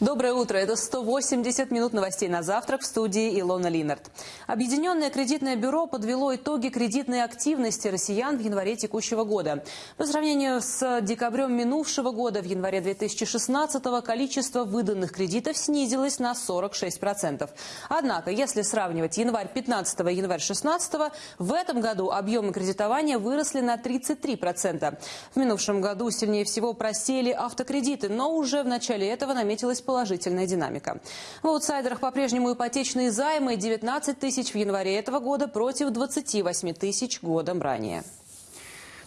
Доброе утро. Это 180 минут новостей на завтрак в студии Илона Линард. Объединенное кредитное бюро подвело итоги кредитной активности россиян в январе текущего года. По сравнению с декабрем минувшего года, в январе 2016 количество выданных кредитов снизилось на 46%. Однако, если сравнивать январь 15 и январь 16, в этом году объемы кредитования выросли на 33%. В минувшем году сильнее всего просели автокредиты, но уже в начале этого наметилась положительная динамика. В аутсайдерах по-прежнему ипотечные займы 19 тысяч в январе этого года против 28 тысяч годом ранее.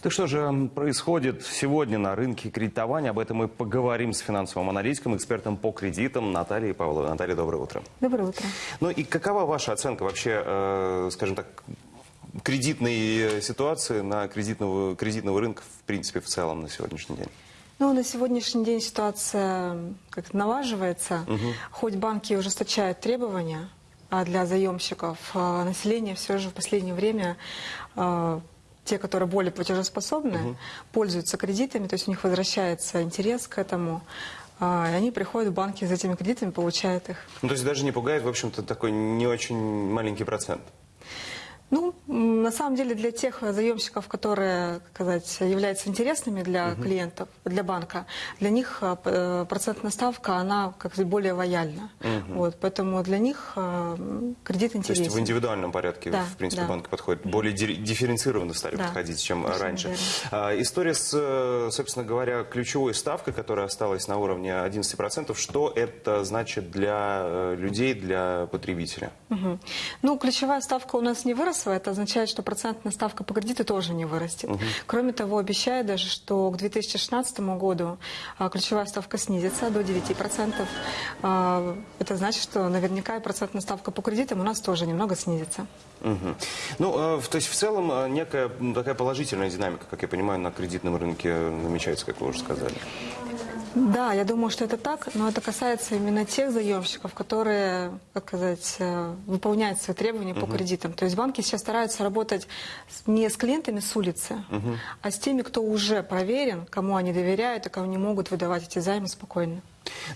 Так что же происходит сегодня на рынке кредитования? Об этом мы поговорим с финансовым аналитиком, экспертом по кредитам Натальей Павловой. Наталья, доброе утро. Доброе утро. Ну и какова ваша оценка вообще, э, скажем так, кредитной ситуации на кредитного, кредитного рынка, в принципе, в целом на сегодняшний день? Ну, на сегодняшний день ситуация как налаживается. Угу. Хоть банки ужесточают требования а для заемщиков, а население все же в последнее время а, те, которые более платежеспособны, угу. пользуются кредитами, то есть у них возвращается интерес к этому. А, и они приходят в банки за этими кредитами, получают их. Ну, то есть даже не пугает, в общем-то, такой не очень маленький процент? Ну, на самом деле для тех заемщиков, которые, как сказать, являются интересными для угу. клиентов, для банка, для них а, э, процентная ставка, она как более лояльна. Угу. Вот, поэтому для них а, кредит интересен. То есть в индивидуальном порядке, да, в принципе, да. банк подходит. Более дифференцированно стали да, подходить, чем раньше. А, история с, собственно говоря, ключевой ставкой, которая осталась на уровне 11%, что это значит для э, людей, для потребителя? Угу. Ну, ключевая ставка у нас не выросла это означает, что процентная ставка по кредиту тоже не вырастет. Угу. Кроме того, обещает даже, что к 2016 году а, ключевая ставка снизится до 9%. А, это значит, что наверняка и процентная ставка по кредитам у нас тоже немного снизится. Угу. Ну, а, то есть в целом некая такая положительная динамика, как я понимаю, на кредитном рынке намечается, как вы уже сказали. Да, я думаю, что это так, но это касается именно тех заемщиков, которые, как сказать, э, выполняют свои требования угу. по кредитам. То есть банки сейчас стараются работать не с клиентами с улицы, угу. а с теми, кто уже проверен, кому они доверяют и кому они могут выдавать эти займы спокойно.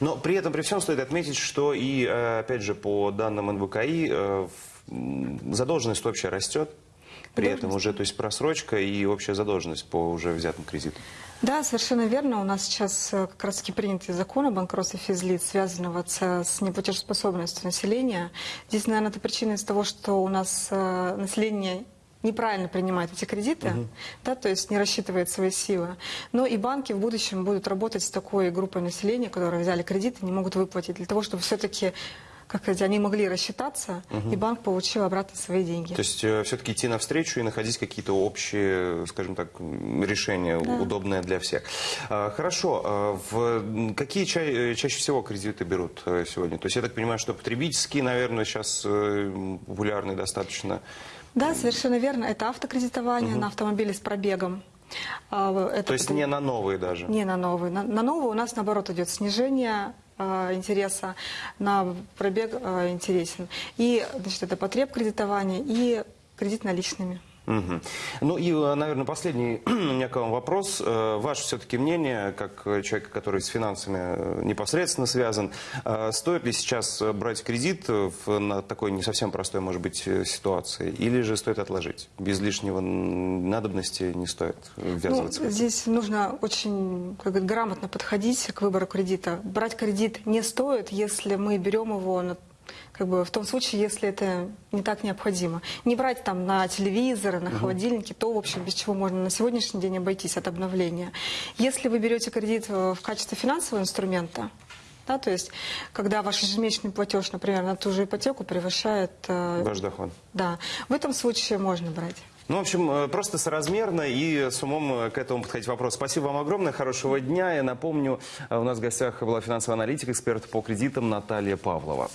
Но при этом, при всем, стоит отметить, что и, э, опять же, по данным НБКИ, э, задолженность вообще растет. При этом уже, то есть просрочка и общая задолженность по уже взятым кредитам. Да, совершенно верно. У нас сейчас э, как раз таки принятый закон о банкротстве физлиц, связанного с неплатежеспособностью населения. Здесь, наверное, это причина из того, что у нас э, население неправильно принимает эти кредиты, угу. да, то есть не рассчитывает свои силы. Но и банки в будущем будут работать с такой группой населения, которые взяли кредиты, не могут выплатить, для того, чтобы все-таки как они могли рассчитаться, угу. и банк получил обратно свои деньги. То есть э, все-таки идти навстречу и находить какие-то общие, скажем так, решения, да. удобные для всех. А, хорошо. А в какие ча э, чаще всего кредиты берут э, сегодня? То есть я так понимаю, что потребительские, наверное, сейчас популярны достаточно. Да, совершенно верно. Это автокредитование угу. на автомобили с пробегом. А, это То есть не на новые даже? Не на новые. На, на новые у нас, наоборот, идет снижение интереса, на пробег э, интересен. И значит, это потреб кредитования и кредит наличными. Угу. Ну и, э, наверное, последний у меня к вам вопрос. Э, ваше все-таки мнение, как человека, который с финансами э, непосредственно связан, стоит ли сейчас брать кредит в, на такой не совсем простой, может быть, ситуации, или же стоит отложить? Без лишнего надобности не стоит ввязываться? Ну, здесь нужно очень как говорит, грамотно подходить к выбору кредита. Брать кредит не стоит, если мы берем его на как бы в том случае, если это не так необходимо. Не брать там на телевизоры, на холодильники, то, в общем, без чего можно на сегодняшний день обойтись от обновления. Если вы берете кредит в качестве финансового инструмента, да, то есть, когда ваш ежемесячный платеж, например, на ту же ипотеку превышает... Э, ваш доход. Да, в этом случае можно брать. Ну, в общем, э, просто соразмерно и с умом э, к этому подходить вопрос. Спасибо вам огромное, хорошего дня. Я напомню, у нас в гостях была финансовый аналитик, эксперт по кредитам Наталья Павлова.